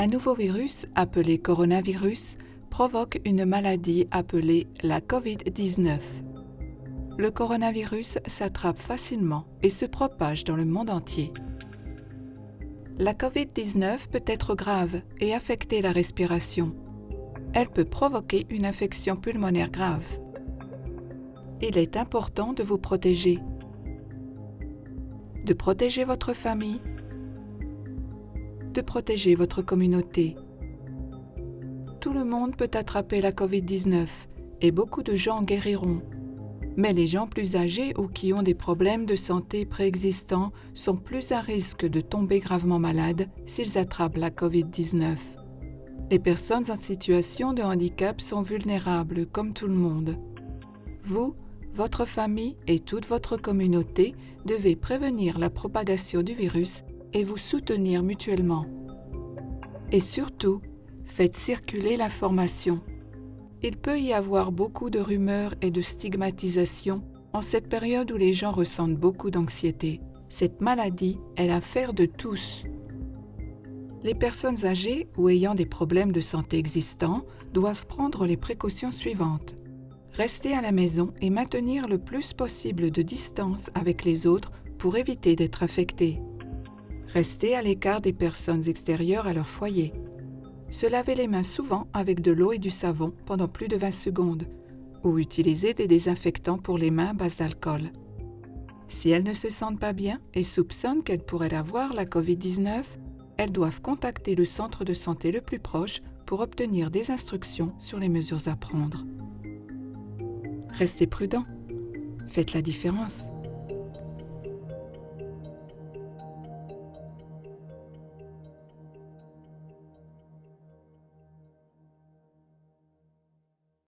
Un nouveau virus, appelé coronavirus, provoque une maladie appelée la COVID-19. Le coronavirus s'attrape facilement et se propage dans le monde entier. La COVID-19 peut être grave et affecter la respiration. Elle peut provoquer une infection pulmonaire grave. Il est important de vous protéger. De protéger votre famille. De protéger votre communauté. Tout le monde peut attraper la COVID-19 et beaucoup de gens guériront. Mais les gens plus âgés ou qui ont des problèmes de santé préexistants sont plus à risque de tomber gravement malades s'ils attrapent la COVID-19. Les personnes en situation de handicap sont vulnérables comme tout le monde. Vous, votre famille et toute votre communauté devez prévenir la propagation du virus et vous soutenir mutuellement. Et surtout, faites circuler l'information. Il peut y avoir beaucoup de rumeurs et de stigmatisation en cette période où les gens ressentent beaucoup d'anxiété. Cette maladie est l'affaire de tous. Les personnes âgées ou ayant des problèmes de santé existants doivent prendre les précautions suivantes. Rester à la maison et maintenir le plus possible de distance avec les autres pour éviter d'être affectés. Rester à l'écart des personnes extérieures à leur foyer. Se laver les mains souvent avec de l'eau et du savon pendant plus de 20 secondes ou utiliser des désinfectants pour les mains à base d'alcool. Si elles ne se sentent pas bien et soupçonnent qu'elles pourraient avoir la COVID-19, elles doivent contacter le centre de santé le plus proche pour obtenir des instructions sur les mesures à prendre. Restez prudent. Faites la différence.